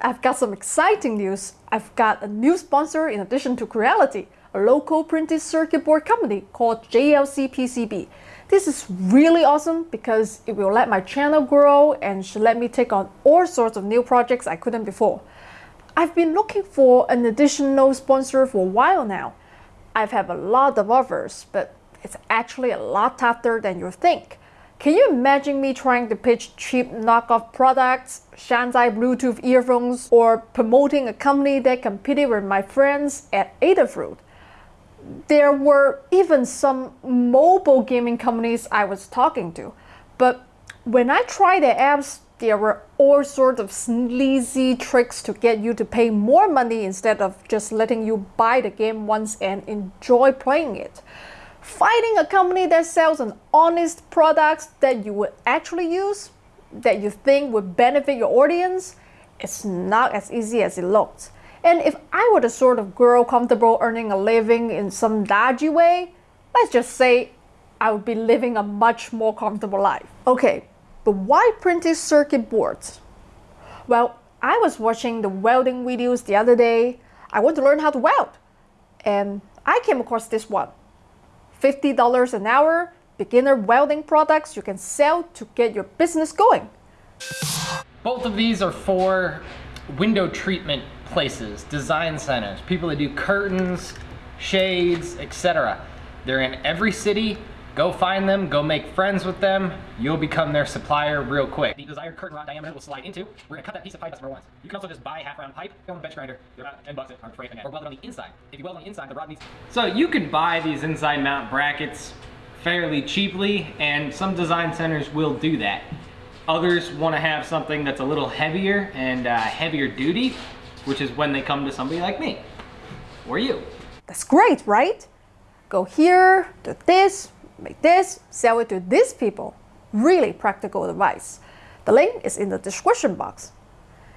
I've got some exciting news. I've got a new sponsor in addition to Creality, a local printed circuit board company called JLC PCB. This is really awesome because it will let my channel grow and should let me take on all sorts of new projects I couldn't before. I've been looking for an additional sponsor for a while now. I've had a lot of offers, but it's actually a lot tougher than you think. Can you imagine me trying to pitch cheap knockoff products, Shanzhai Bluetooth earphones, or promoting a company that competed with my friends at Adafruit? there were even some mobile gaming companies I was talking to. But when I tried the apps, there were all sorts of sleazy tricks to get you to pay more money instead of just letting you buy the game once and enjoy playing it. Finding a company that sells an honest product that you would actually use, that you think would benefit your audience, it's not as easy as it looks. And if I were the sort of girl comfortable earning a living in some dodgy way, let's just say I would be living a much more comfortable life. Okay, but why printed circuit boards? Well, I was watching the welding videos the other day. I want to learn how to weld. And I came across this one. $50 an hour, beginner welding products you can sell to get your business going. Both of these are for window treatment places, design centers, people that do curtains, shades, etc. They're in every city. Go find them, go make friends with them. You'll become their supplier real quick. The desired curtain rod diameter will slide into. We're gonna cut that piece of pipe number once. You can also just buy half round pipe, go on the bench grinder, they're about 10 bucks or freight or weld it on the inside. If you weld on the inside, the rod needs. So you can buy these inside mount brackets fairly cheaply and some design centers will do that. Others want to have something that's a little heavier and uh, heavier duty, which is when they come to somebody like me or you. That's great, right? Go here, do this, make this, sell it to these people. Really practical advice. The link is in the description box.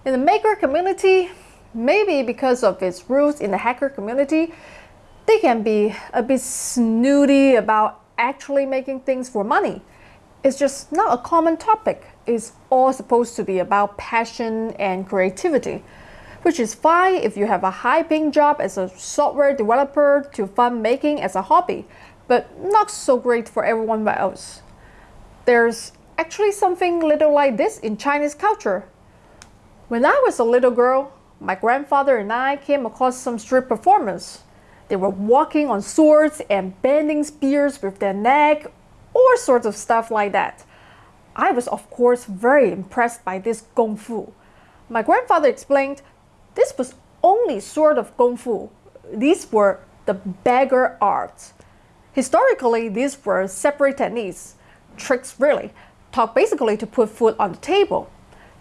In the maker community, maybe because of its roots in the hacker community, they can be a bit snooty about actually making things for money. It's just not a common topic It's all supposed to be about passion and creativity, which is fine if you have a high-paying job as a software developer to fund making as a hobby, but not so great for everyone else. There's actually something little like this in Chinese culture. When I was a little girl, my grandfather and I came across some street performers. They were walking on swords and bending spears with their neck, all sorts of stuff like that. I was of course very impressed by this Kung Fu. My grandfather explained this was only sort of Kung Fu. These were the beggar arts. Historically, these were separate techniques, tricks really, taught basically to put food on the table.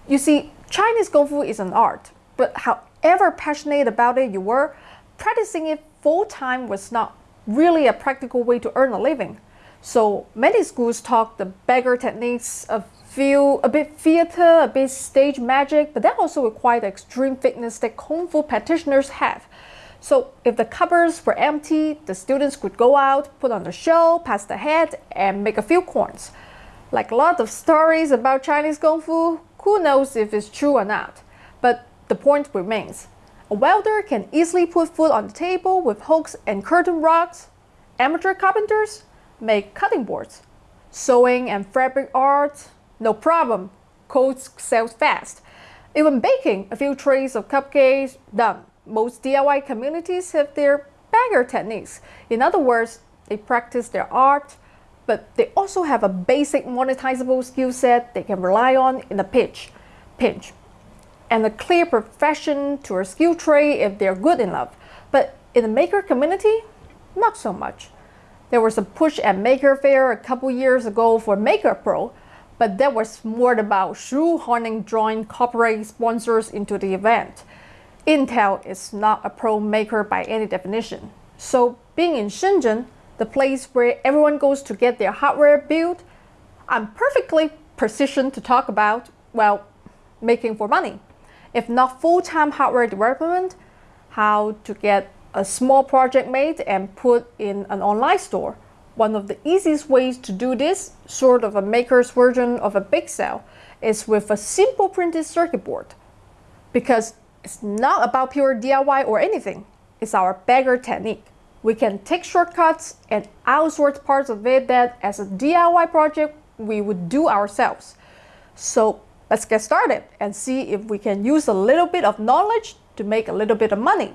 You see, Chinese Kung Fu is an art, but however passionate about it you were, practicing it full-time was not really a practical way to earn a living. So many schools taught the beggar techniques of feel a bit theater, a bit stage magic, but that also required the extreme fitness that Kung Fu practitioners have. So if the cupboards were empty, the students could go out, put on a show, pass the head, and make a few coins. Like a lot of stories about Chinese Kung Fu, who knows if it's true or not. But the point remains. A welder can easily put food on the table with hooks and curtain rods. Amateur carpenters make cutting boards. Sewing and fabric art, no problem. Codes sell fast. Even baking, a few trays of cupcakes, done. Most DIY communities have their beggar techniques. In other words, they practice their art, but they also have a basic monetizable skill set they can rely on in a pitch, pinch, and a clear profession to a skill tray if they're good enough. But in the maker community, not so much. There was a push at Maker Faire a couple years ago for Maker Pro, but that was more about shoehorning drawing corporate sponsors into the event. Intel is not a pro maker by any definition. So being in Shenzhen, the place where everyone goes to get their hardware built, I'm perfectly positioned to talk about, well, making for money. If not full-time hardware development, how to get a small project made and put in an online store. One of the easiest ways to do this, sort of a maker's version of a big sale, is with a simple printed circuit board. because it's not about pure DIY or anything. It's our beggar technique. We can take shortcuts and outsource parts of it that as a DIY project we would do ourselves. So let's get started and see if we can use a little bit of knowledge to make a little bit of money.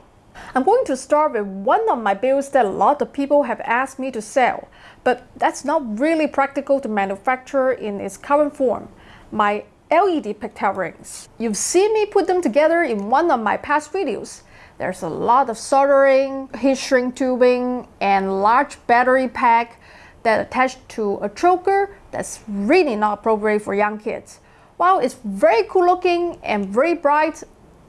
I'm going to start with one of my builds that a lot of people have asked me to sell, but that's not really practical to manufacture in its current form. My LED pigtail rings. You've seen me put them together in one of my past videos. There's a lot of soldering, heat shrink tubing, and large battery pack that attached to a choker that's really not appropriate for young kids. While it's very cool looking and very bright,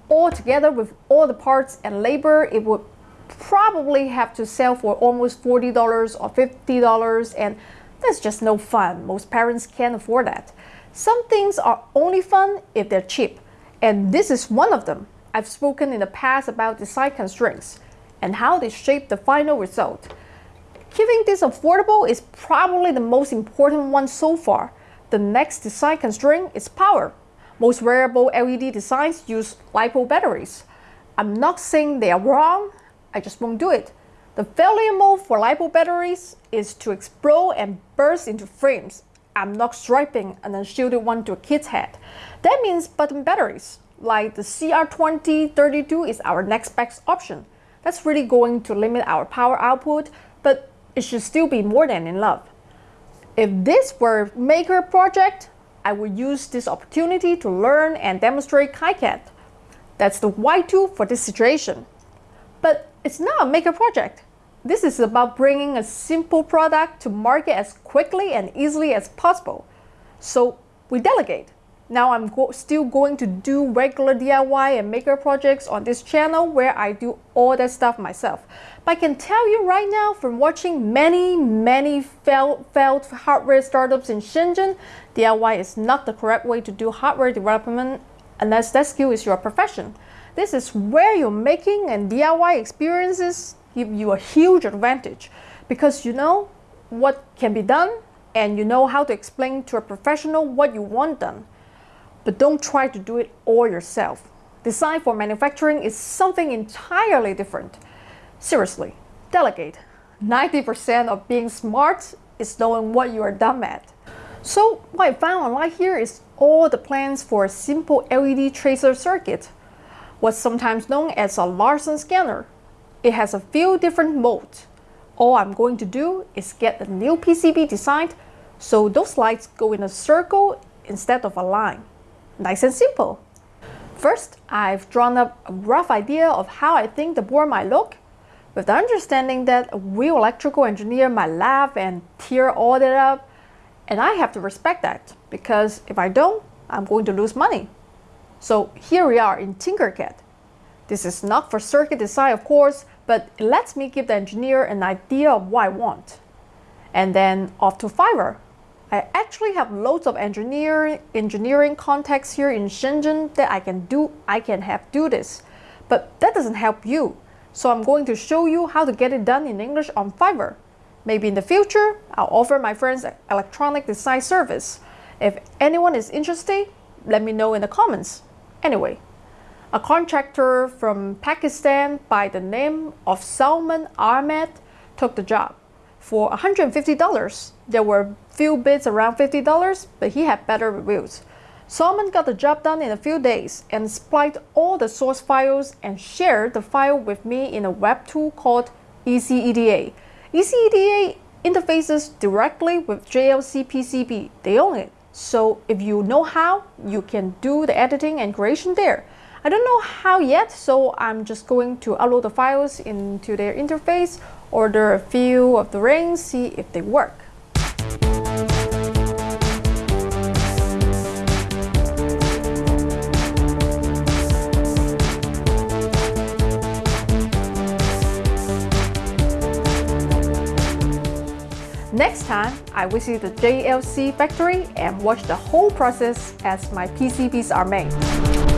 all together with all the parts and labor, it would probably have to sell for almost $40 or $50 and that's just no fun. Most parents can't afford that. Some things are only fun if they're cheap, and this is one of them. I've spoken in the past about design constraints and how they shape the final result. Keeping this affordable is probably the most important one so far. The next design constraint is power. Most wearable LED designs use LiPo batteries. I'm not saying they are wrong, I just won't do it. The failure mode for LiPo batteries is to explode and burst into flames. I'm not striping and then one to a kid's head. That means button batteries, like the CR2032 is our next best option. That's really going to limit our power output, but it should still be more than enough. If this were maker project, I would use this opportunity to learn and demonstrate KiCad. That's the right tool for this situation. But it's not a maker project. This is about bringing a simple product to market as quickly and easily as possible. So we delegate. Now I'm go still going to do regular DIY and maker projects on this channel where I do all that stuff myself. But I can tell you right now from watching many, many failed, failed hardware startups in Shenzhen, DIY is not the correct way to do hardware development unless that skill is your profession. This is where your making and DIY experiences give you a huge advantage because you know what can be done and you know how to explain to a professional what you want done. But don't try to do it all yourself. Design for manufacturing is something entirely different. Seriously, delegate. 90% of being smart is knowing what you are dumb at. So what I found online here is all the plans for a simple LED tracer circuit, what's sometimes known as a Larson scanner. It has a few different modes. All I'm going to do is get a new PCB designed so those lights go in a circle instead of a line. Nice and simple. First, I've drawn up a rough idea of how I think the board might look, with the understanding that a real electrical engineer might laugh and tear all that up, and I have to respect that, because if I don't, I'm going to lose money. So here we are in Tinkercad. This is not for circuit design, of course, but it lets me give the engineer an idea of what I want. And then off to Fiverr. I actually have loads of engineering engineering contacts here in Shenzhen that I can do I can have do this. But that doesn't help you. So I'm going to show you how to get it done in English on Fiverr. Maybe in the future, I'll offer my friends electronic design service. If anyone is interested, let me know in the comments. Anyway, a contractor from Pakistan by the name of Salman Ahmed took the job. For $150, there were few bids around $50, but he had better reviews. Salman got the job done in a few days and supplied all the source files and shared the file with me in a web tool called EasyEDA. EasyEDA interfaces directly with JLC PCB. They own it. So if you know how, you can do the editing and creation there. I don't know how yet, so I'm just going to upload the files into their interface, order a few of the rings, see if they work. Next time, I visit the JLC factory and watch the whole process as my PCBs are made.